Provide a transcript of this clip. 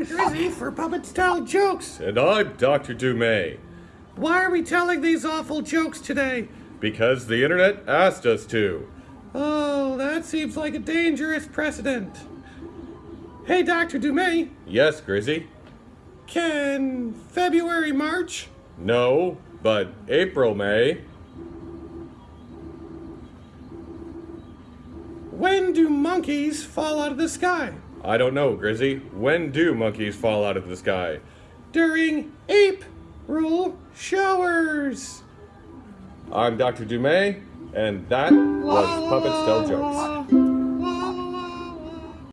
I'm Grizzy for Puppets Tell Jokes. And I'm Dr. Dumay. Why are we telling these awful jokes today? Because the internet asked us to. Oh, that seems like a dangerous precedent. Hey, Dr. Dumay, Yes, Grizzy? can February March? No, but April May. When do monkeys fall out of the sky? I don't know, Grizzy. When do monkeys fall out of the sky? During ape rule showers. I'm Dr. Dumay, and that was Puppets Tell Jokes.